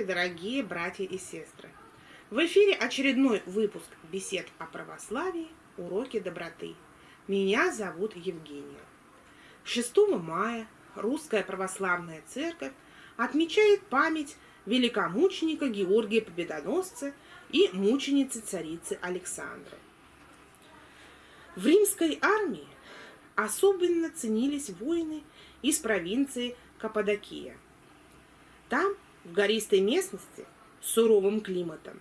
Здравствуйте, дорогие братья и сестры! В эфире очередной выпуск бесед о православии «Уроки доброты». Меня зовут Евгения. 6 мая Русская Православная Церковь отмечает память великомученика Георгия Победоносца и мученицы царицы Александры. В римской армии особенно ценились воины из провинции Каппадокия. Там, в гористой местности, с суровым климатом,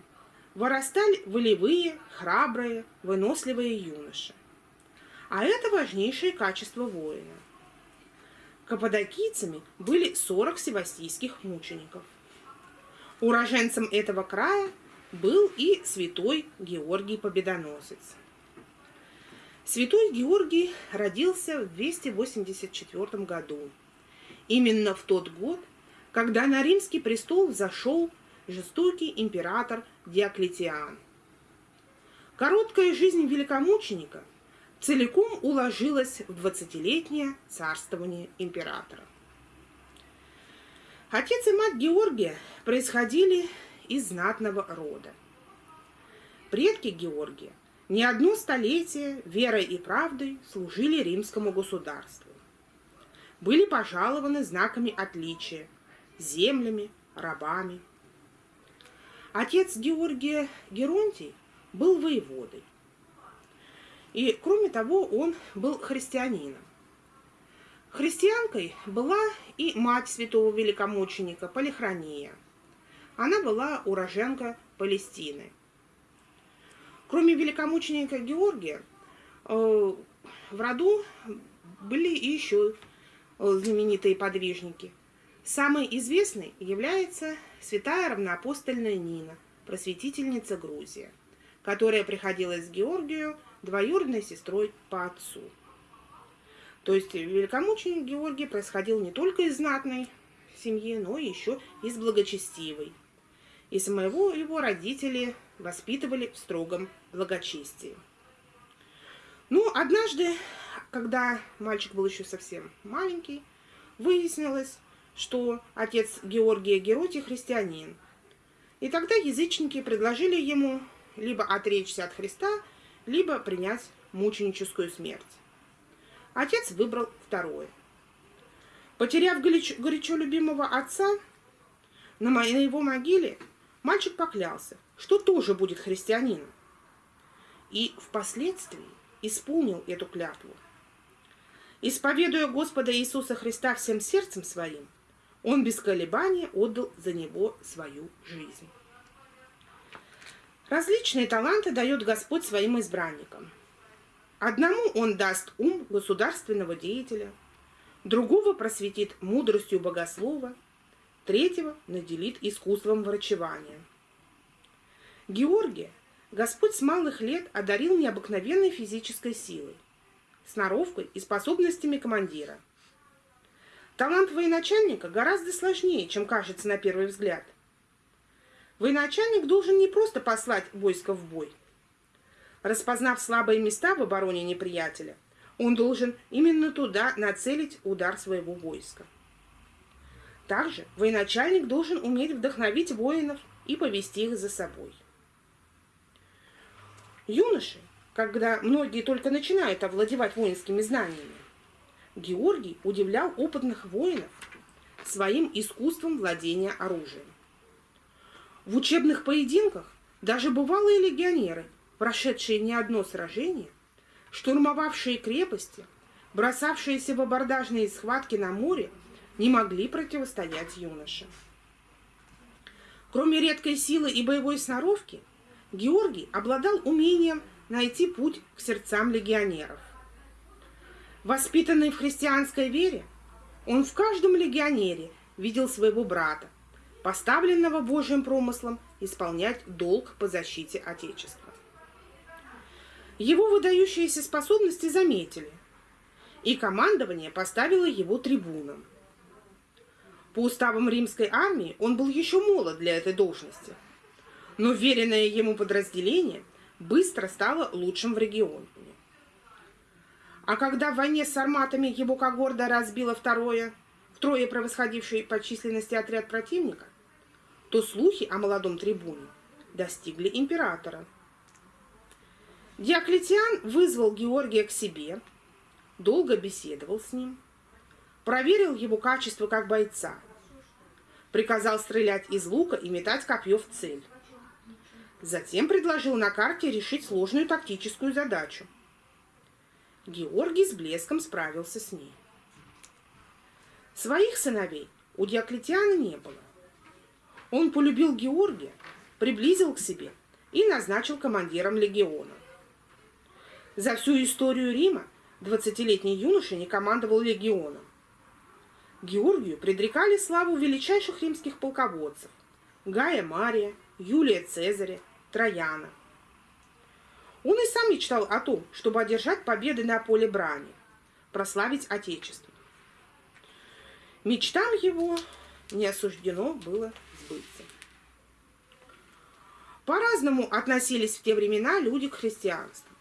вырастали волевые, храбрые, выносливые юноши. А это важнейшее качество воина. Каппадокийцами были 40 севастийских мучеников. Уроженцем этого края был и святой Георгий Победоносец. Святой Георгий родился в 284 году. Именно в тот год, когда на римский престол зашел жестокий император Диоклетиан. Короткая жизнь великомученика целиком уложилась в двадцатилетнее царствование императора. Отец и мать Георгия происходили из знатного рода. Предки Георгия не одно столетие верой и правдой служили римскому государству. Были пожалованы знаками отличия, землями, рабами. Отец Георгия Геронтий был воеводой. И, кроме того, он был христианином. Христианкой была и мать святого великомученика Полихрония. Она была уроженка Палестины – Кроме великомученика Георгия, э, в роду были еще э, знаменитые подвижники. Самый известный является святая равноапостольная Нина, просветительница Грузия, которая приходилась Георгию двоюродной сестрой по отцу. То есть великомученик Георгий происходил не только из знатной семьи, но еще из благочестивой. И самого его родители воспитывали в строгом благочестии. Ну, однажды, когда мальчик был еще совсем маленький, выяснилось, что отец Георгия Геротий христианин. И тогда язычники предложили ему либо отречься от Христа, либо принять мученическую смерть. Отец выбрал второе. Потеряв горячо, любимого отца, на его могиле мальчик поклялся – что тоже будет христианином. И впоследствии исполнил эту клятву. Исповедуя Господа Иисуса Христа всем сердцем своим, он без колебания отдал за него свою жизнь. Различные таланты дает Господь своим избранникам. Одному он даст ум государственного деятеля, другого просветит мудростью богослова, третьего наделит искусством врачевания – Георгия Господь с малых лет одарил необыкновенной физической силой, сноровкой и способностями командира. Талант военачальника гораздо сложнее, чем кажется на первый взгляд. Военачальник должен не просто послать войско в бой. Распознав слабые места в обороне неприятеля, он должен именно туда нацелить удар своего войска. Также военачальник должен уметь вдохновить воинов и повести их за собой. Юноши, когда многие только начинают овладевать воинскими знаниями, Георгий удивлял опытных воинов своим искусством владения оружием. В учебных поединках даже бывалые легионеры, прошедшие не одно сражение, штурмовавшие крепости, бросавшиеся в абордажные схватки на море, не могли противостоять юноше. Кроме редкой силы и боевой сноровки, Георгий обладал умением найти путь к сердцам легионеров. Воспитанный в христианской вере, он в каждом легионере видел своего брата, поставленного Божьим промыслом исполнять долг по защите Отечества. Его выдающиеся способности заметили, и командование поставило его трибуном. По уставам римской армии он был еще молод для этой должности – но веренное ему подразделение быстро стало лучшим в регионе. А когда в войне с арматами его когорда разбила второе, втрое превосходивший по численности отряд противника, то слухи о молодом трибуне достигли императора. Диоклетиан вызвал Георгия к себе, долго беседовал с ним, проверил его качество как бойца, приказал стрелять из лука и метать копье в цель. Затем предложил на карте решить сложную тактическую задачу. Георгий с блеском справился с ней. Своих сыновей у Диоклетиана не было. Он полюбил Георгия, приблизил к себе и назначил командиром легиона. За всю историю Рима 20-летний юноша не командовал легионом. Георгию предрекали славу величайших римских полководцев – Гая Мария, Юлия Цезаря, Трояна. Он и сам мечтал о том, чтобы одержать победы на поле брани, прославить Отечество. Мечтам его не осуждено было сбыться. По-разному относились в те времена люди к христианству.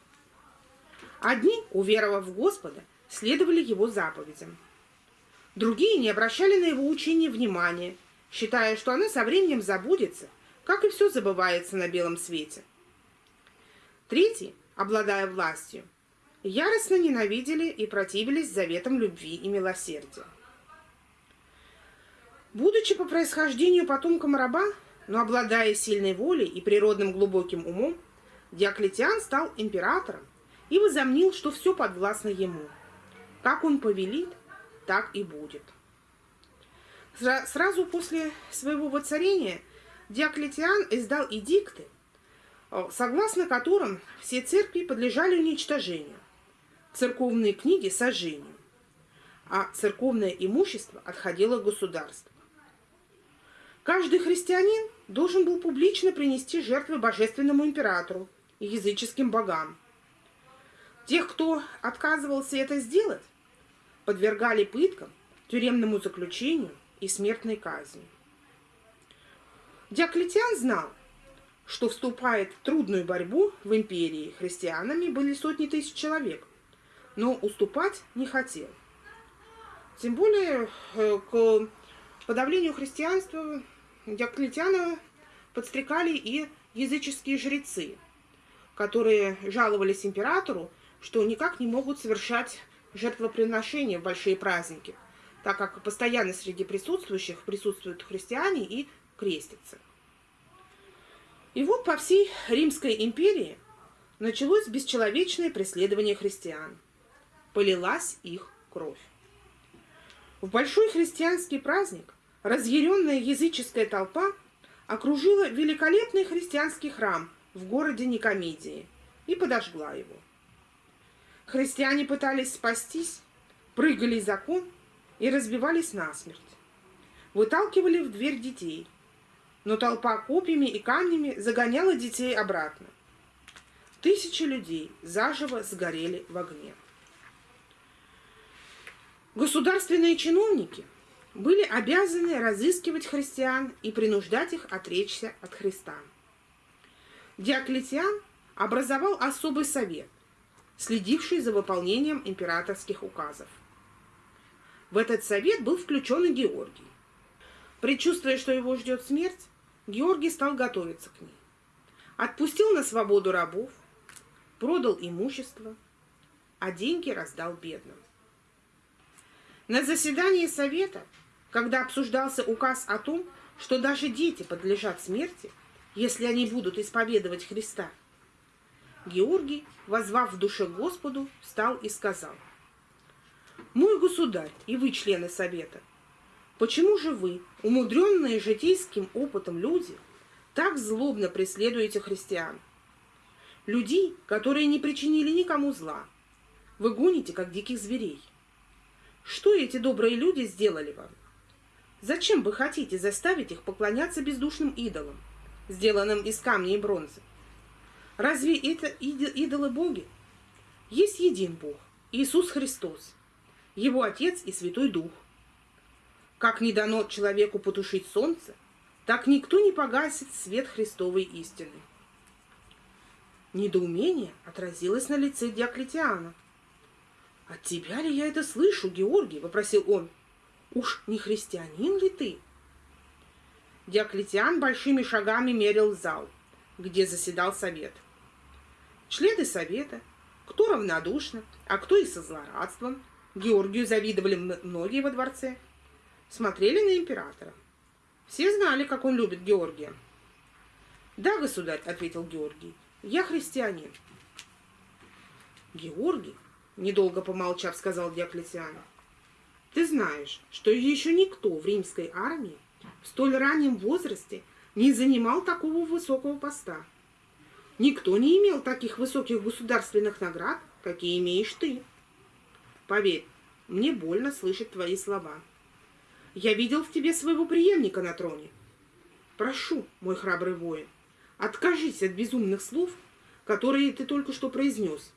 Одни, уверовав в Господа, следовали его заповедям. Другие не обращали на его учение внимания, считая, что оно со временем забудется, как и все забывается на белом свете. Третьи, обладая властью, яростно ненавидели и противились заветам любви и милосердия. Будучи по происхождению потомком раба, но обладая сильной волей и природным глубоким умом, Диоклетиан стал императором и возомнил, что все подвластно ему. Как он повелит, так и будет. Сразу после своего воцарения Диоклетиан издал эдикты, согласно которым все церкви подлежали уничтожению, церковные книги – сожжению, а церковное имущество отходило государству. Каждый христианин должен был публично принести жертвы божественному императору и языческим богам. Тех, кто отказывался это сделать, подвергали пыткам, тюремному заключению и смертной казни. Диоклетиан знал, что вступает в трудную борьбу в империи. Христианами были сотни тысяч человек, но уступать не хотел. Тем более э, к подавлению христианства Диоклетиана подстрекали и языческие жрецы, которые жаловались императору, что никак не могут совершать жертвоприношения в большие праздники, так как постоянно среди присутствующих присутствуют христиане и крестятся. И вот по всей Римской империи началось бесчеловечное преследование христиан. Полилась их кровь. В большой христианский праздник разъяренная языческая толпа окружила великолепный христианский храм в городе Никомедии и подожгла его. Христиане пытались спастись, прыгали из окон и разбивались насмерть. Выталкивали в дверь детей, но толпа копьями и камнями загоняла детей обратно. Тысячи людей заживо сгорели в огне. Государственные чиновники – были обязаны разыскивать христиан и принуждать их отречься от Христа. Диоклетиан образовал особый совет, следивший за выполнением императорских указов. В этот совет был включен и Георгий. Предчувствуя, что его ждет смерть, Георгий стал готовиться к ней. Отпустил на свободу рабов, продал имущество, а деньги раздал бедным. На заседании совета когда обсуждался указ о том, что даже дети подлежат смерти, если они будут исповедовать Христа, Георгий, возвав в душе Господу, встал и сказал, «Мой государь и вы, члены совета, почему же вы, умудренные житейским опытом люди, так злобно преследуете христиан? Людей, которые не причинили никому зла, вы гоните, как диких зверей. Что эти добрые люди сделали вам? Зачем вы хотите заставить их поклоняться бездушным идолам, сделанным из камня и бронзы? Разве это идолы боги? Есть един Бог, Иисус Христос, Его Отец и Святой Дух. Как не дано человеку потушить солнце, так никто не погасит свет Христовой истины. Недоумение отразилось на лице Диоклетиана. «От тебя ли я это слышу, Георгий?» – вопросил он. Уж не христианин ли ты? Диоклетиан большими шагами мерил зал, где заседал совет. Члены совета, кто равнодушно, а кто и со злорадством, Георгию завидовали многие во дворце, смотрели на императора. Все знали, как он любит Георгия. «Да, государь», — ответил Георгий, — «я христианин». «Георгий», — недолго помолчав, сказал Диоклетиан, — «ты знаешь, что еще никто в римской армии в столь раннем возрасте не занимал такого высокого поста. Никто не имел таких высоких государственных наград, какие имеешь ты. Поверь, мне больно слышать твои слова. Я видел в тебе своего преемника на троне. Прошу, мой храбрый воин, откажись от безумных слов, которые ты только что произнес,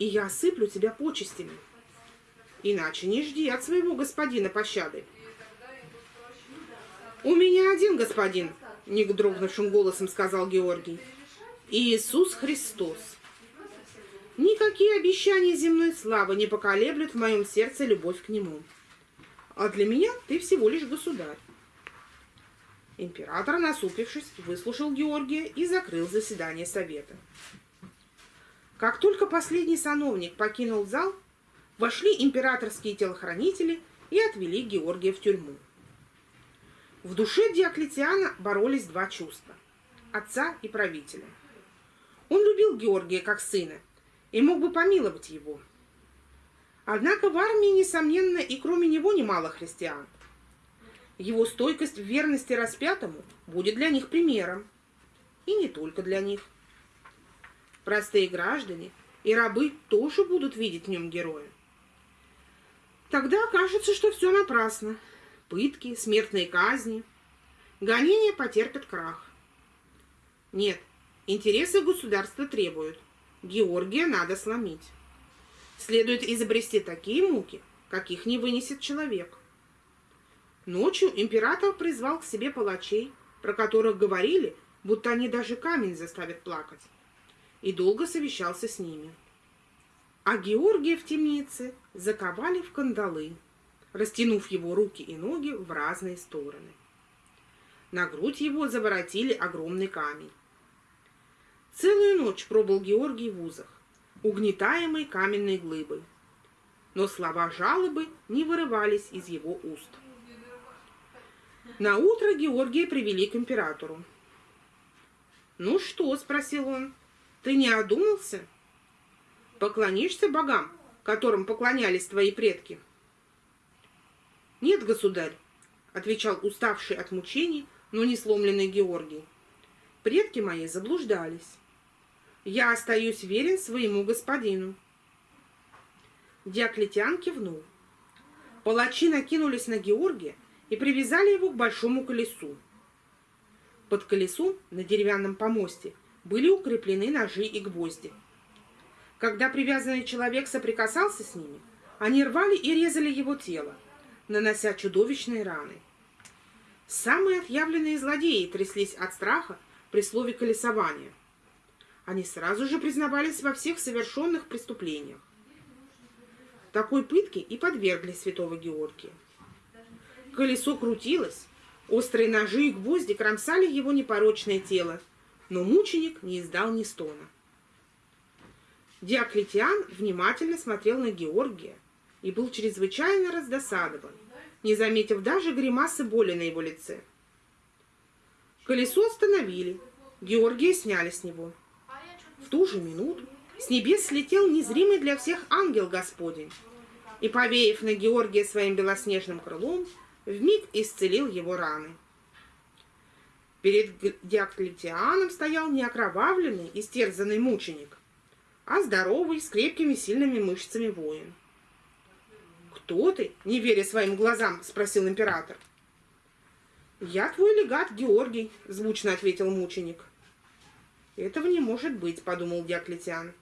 и я осыплю тебя почестями. Иначе не жди от своего господина пощады. «У меня один господин», — не дрогнувшим голосом сказал Георгий. «Иисус Христос». Никакие обещания земной славы не поколеблют в моем сердце любовь к Нему. А для меня ты всего лишь государь. Император, насупившись, выслушал Георгия и закрыл заседание совета. Как только последний сановник покинул зал, вошли императорские телохранители и отвели Георгия в тюрьму. В душе Диоклетиана боролись два чувства – отца и правителя. Он любил Георгия как сына и мог бы помиловать его. Однако в армии, несомненно, и кроме него немало христиан. Его стойкость в верности распятому будет для них примером. И не только для них. Простые граждане и рабы тоже будут видеть в нем героя. Тогда кажется, что все напрасно – пытки, смертные казни. Гонения потерпят крах. Нет, интересы государства требуют. Георгия надо сломить. Следует изобрести такие муки, каких не вынесет человек. Ночью император призвал к себе палачей, про которых говорили, будто они даже камень заставят плакать, и долго совещался с ними. А Георгия в темнице заковали в кандалы растянув его руки и ноги в разные стороны. На грудь его заворотили огромный камень. Целую ночь пробыл Георгий в узах, угнетаемый каменной глыбой. Но слова жалобы не вырывались из его уст. На утро Георгия привели к императору. «Ну что?» – спросил он. «Ты не одумался? Поклонишься богам, которым поклонялись твои предки?» «Нет, государь», — отвечал уставший от мучений, но не сломленный Георгий. «Предки мои заблуждались. Я остаюсь верен своему господину». Диоклетиан кивнул. Палачи накинулись на Георгия и привязали его к большому колесу. Под колесом на деревянном помосте были укреплены ножи и гвозди. Когда привязанный человек соприкасался с ними, они рвали и резали его тело, нанося чудовищные раны. Самые отъявленные злодеи тряслись от страха при слове колесования. Они сразу же признавались во всех совершенных преступлениях. Такой пытке и подвергли святого Георгия. Колесо крутилось, острые ножи и гвозди кромсали его непорочное тело, но мученик не издал ни стона. Диоклетиан внимательно смотрел на Георгия и был чрезвычайно раздосадован не заметив даже гримасы боли на его лице. Колесо остановили, Георгия сняли с него. В ту же минуту с небес слетел незримый для всех ангел Господень и, повеяв на Георгия своим белоснежным крылом, вмиг исцелил его раны. Перед Диоклетианом стоял не окровавленный, истерзанный мученик, а здоровый, с крепкими сильными мышцами воин. «Кто ты?» — не веря своим глазам, спросил император. «Я твой легат Георгий», — звучно ответил мученик. Этого не может быть, подумал Диоклетиан.